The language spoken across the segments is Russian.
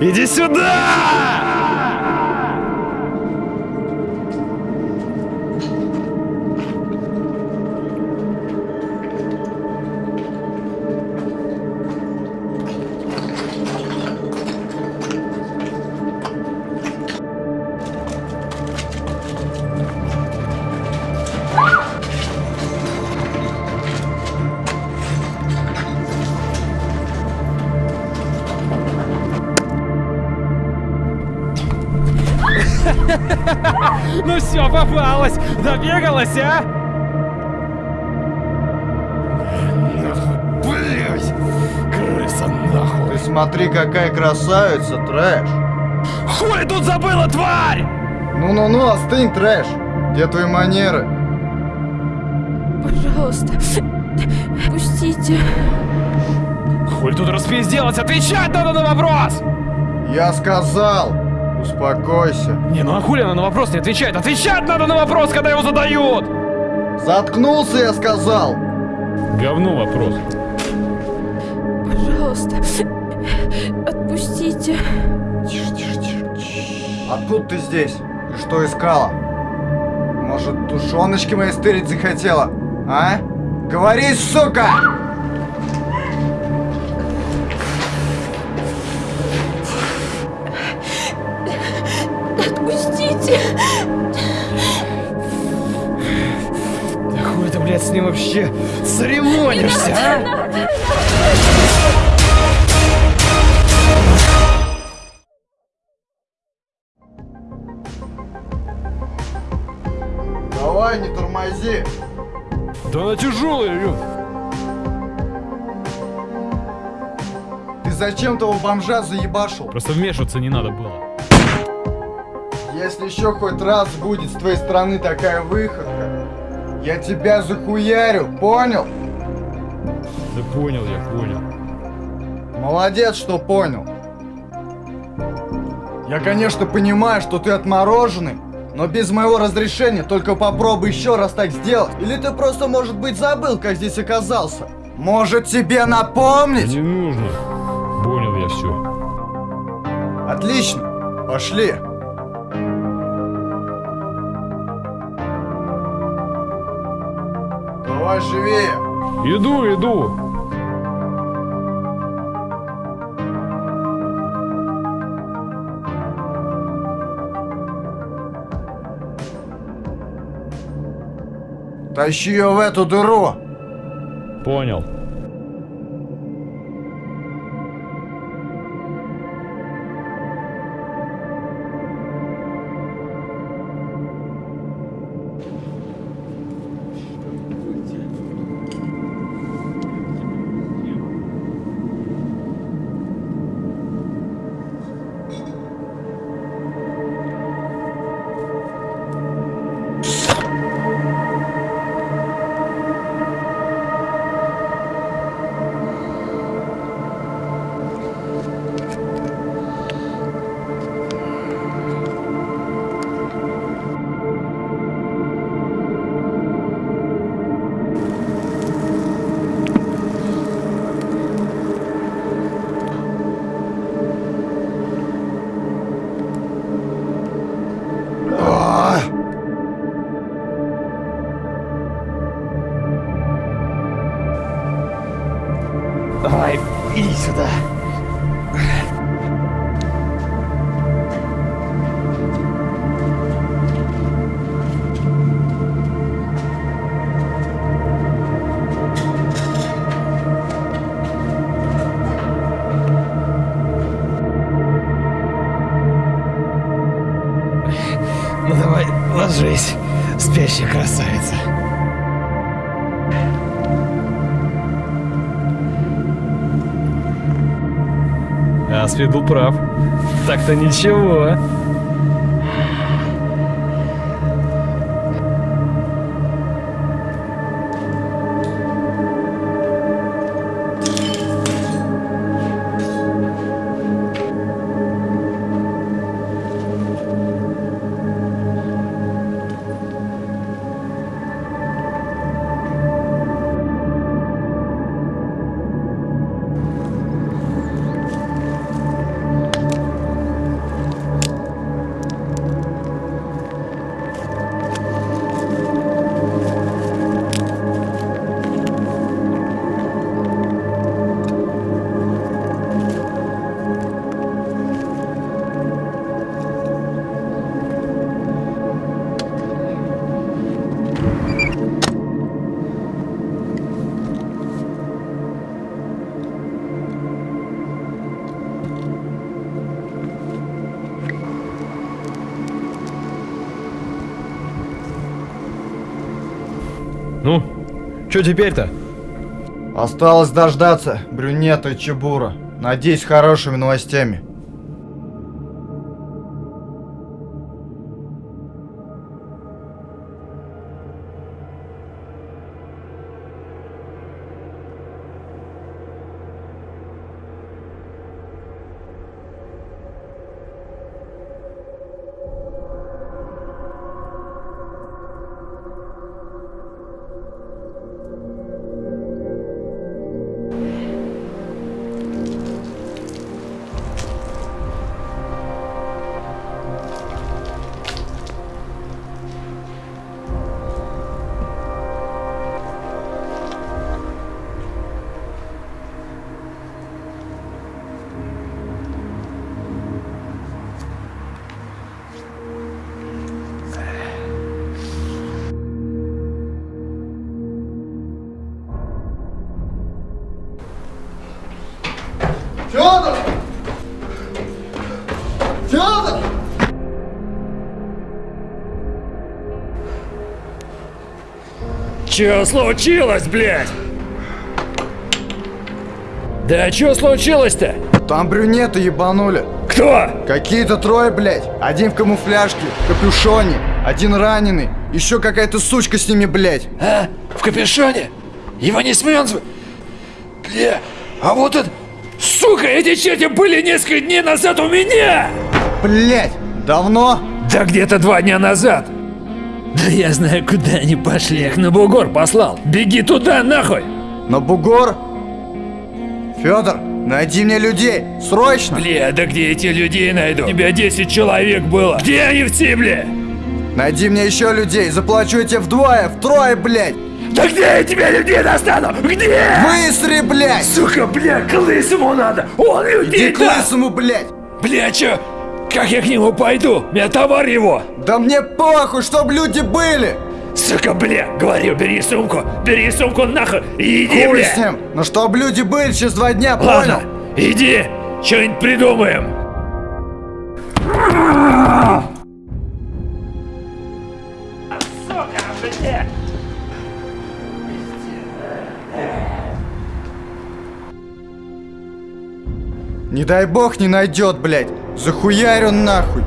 Иди сюда! Попалась! Добегалась, а? Блять! Крыса нахуй! Ты смотри, какая красавица, трэш. Хули тут забыла, тварь! Ну-ну-ну, остынь, трэш. Где твои манеры? Пожалуйста, пустите. Хули тут распизделась? Отвечать надо на вопрос! Я сказал, успокойся. Не, ну а хули она на вопрос не отвечает? Отвечать надо на вопрос, когда его задают! Заткнулся, я сказал. Говно вопрос. Пожалуйста, отпустите. Тише, тише, тише. Откуда ты здесь? И что искала? Может, тушеночки мои стырить захотела? А? Говори, сука! Вообще церемонишься, а? Давай, не тормози. Да она тяжелая, Илюх. Ты зачем того бомжа заебашил? Просто вмешиваться не надо было. Если еще хоть раз будет с твоей стороны такая выходка, я тебя захуярю, понял? Да понял я, понял. Молодец, что понял. Я, конечно, понимаю, что ты отмороженный, но без моего разрешения только попробуй еще раз так сделать. Или ты просто, может быть, забыл, как здесь оказался. Может, тебе напомнить? Не нужно. Понял я все. Отлично, пошли. Давай живее. Иду, иду. Тащи ее в эту дыру. Понял. Был прав. Так-то ничего. Что теперь-то? Осталось дождаться брюнета Чебура. Надеюсь, хорошими новостями. Федор! Федор! Чё случилось, блядь? Да чё случилось-то? Там брюнета ебанули. Кто? Какие-то трое, блядь. Один в камуфляжке, в капюшоне, один раненый. Еще какая-то сучка с ними, блядь. А? В капюшоне? Его не смен... зв- Бля, а вот это... Сука, эти черти были несколько дней назад у меня! Блядь, давно? Да где-то два дня назад. Да я знаю, куда они пошли. Их на бугор послал. Беги туда, нахуй! На бугор? Федор, найди мне людей, срочно! Бля, да где эти людей найду? У тебя 10 человек было. Где они все, бля? Найди мне еще людей, заплачу я тебе вдвое, втрое, блядь! Да где я тебе людей достану? Где? Быстро, блядь! Сука, бля, к лысому надо! Он людей Иди к лысому, блядь! Бля, чё? Как я к нему пойду? Меня товар его! Да мне похуй, чтоб люди были! Сука, бля, говорю, бери сумку, бери сумку нахуй и иди, Хуй бля! с ним, но чтоб люди были через два дня, Ладно, понял? иди, что-нибудь придумаем. Не дай бог не найдет, блядь! Захуярю нахуй!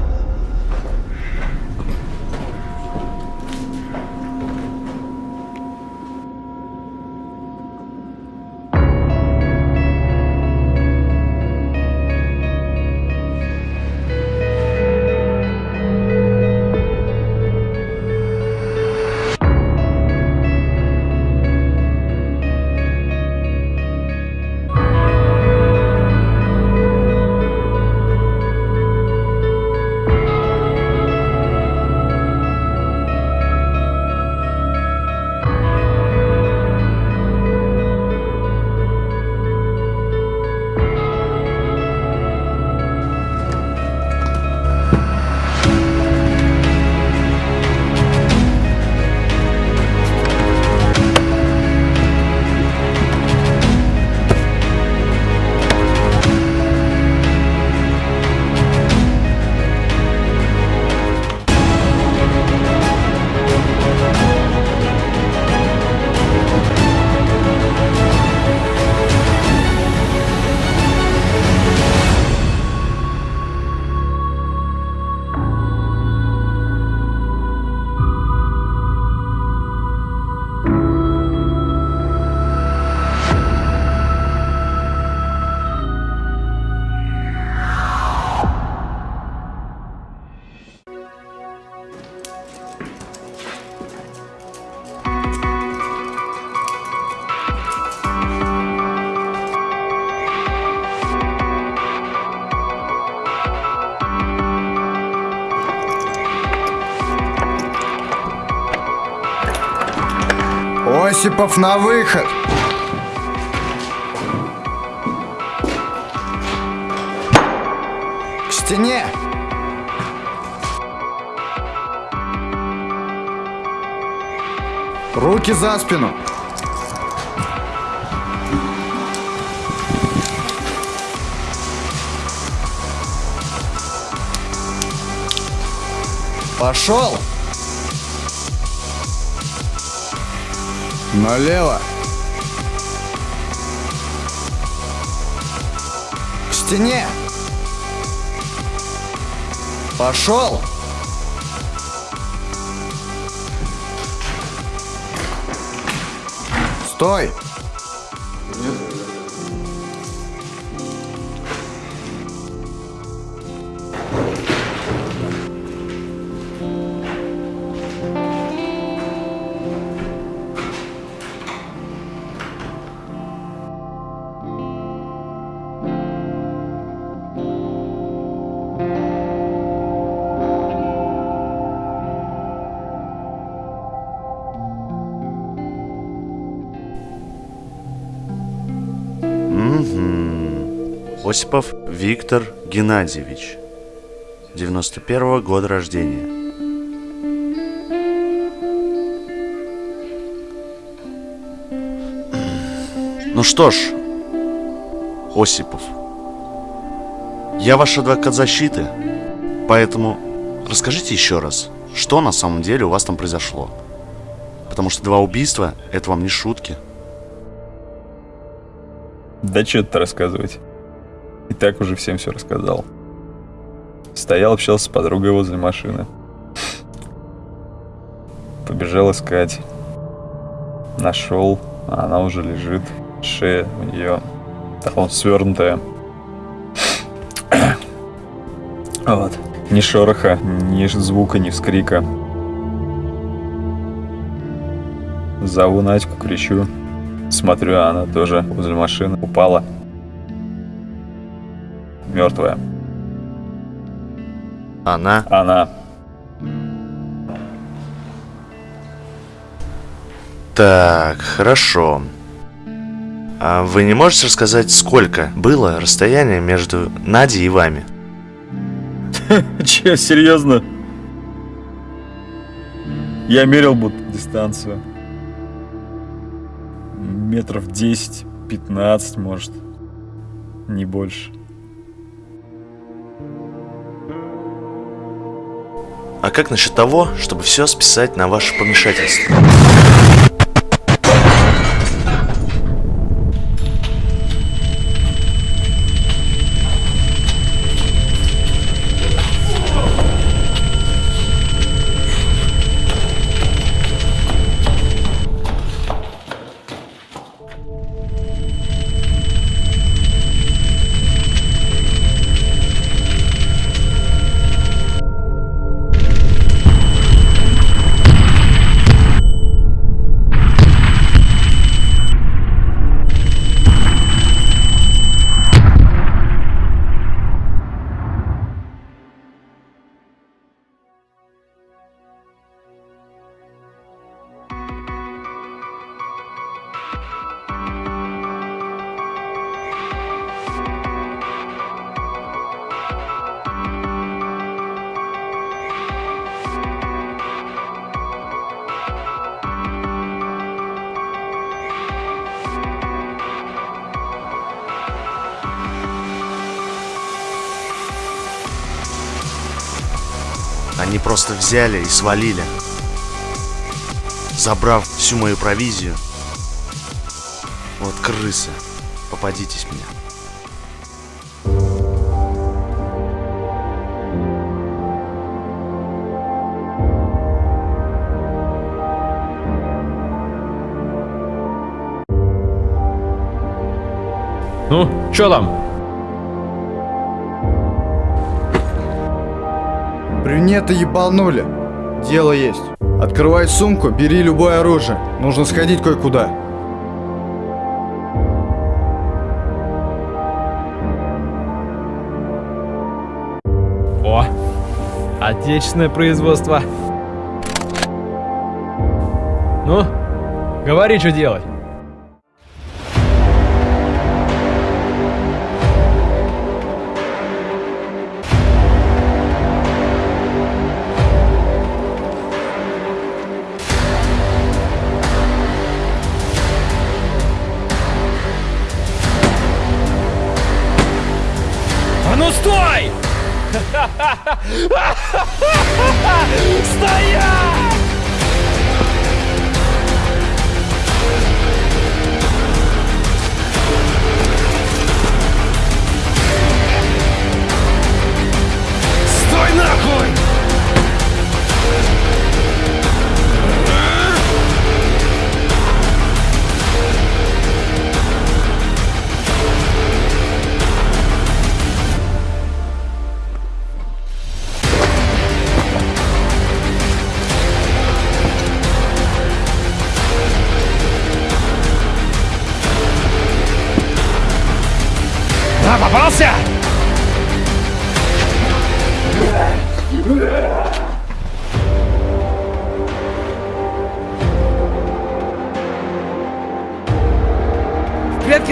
Осипов на выход! К стене! Руки за спину! Пошел! Налево. К стене. Пошел. Стой. Осипов Виктор Геннадьевич. 91 года рождения. Ну что ж, Осипов, я ваш адвокат защиты, поэтому расскажите еще раз, что на самом деле у вас там произошло. Потому что два убийства – это вам не шутки. Да что тут рассказывать? И так уже всем все рассказал. Стоял, общался с подругой возле машины. Побежал искать. Нашел, а она уже лежит. Шея у нее там свернутая. Вот. Ни шороха, ни звука, ни вскрика. Зову Надьку, кричу. Смотрю, а она тоже возле машины упала. Мертвая. Она Она. Так, хорошо. А вы не можете рассказать, сколько было расстояние между Надей и вами? Че, серьезно? Я мерил будто дистанцию. Метров 10-15, может. Не больше. А как насчет того, чтобы все списать на ваше помешательство? Просто взяли и свалили, забрав всю мою провизию. Вот крысы, попадитесь мне. Ну, чё там? Брюнета ебанули. Дело есть. Открывай сумку, бери любое оружие. Нужно сходить кое-куда. О, отечественное производство. Ну, говори, что делать.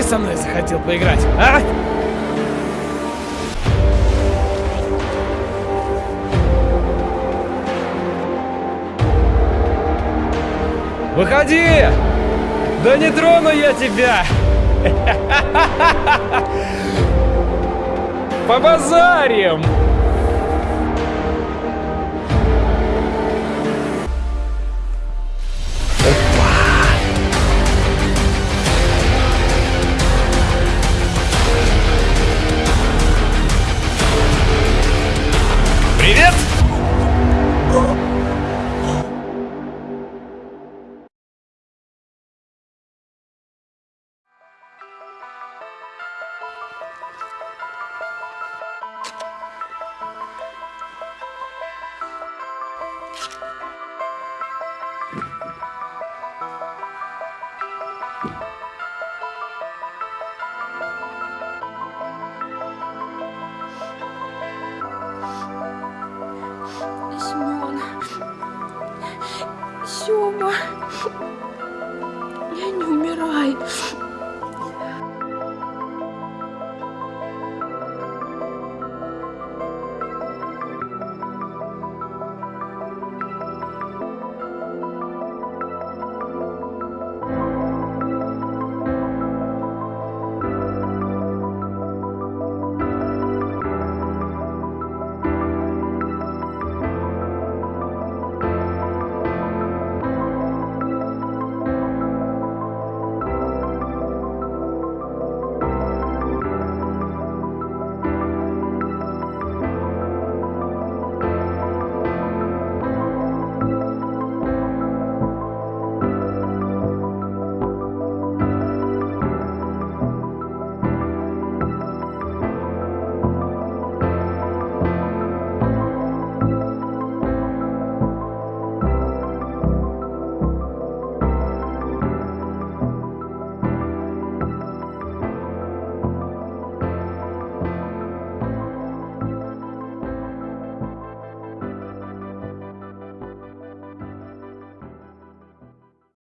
Со мной захотел поиграть, а? Выходи! Да не трону я тебя! Побазарим! Привет! Сёма, я не умираю.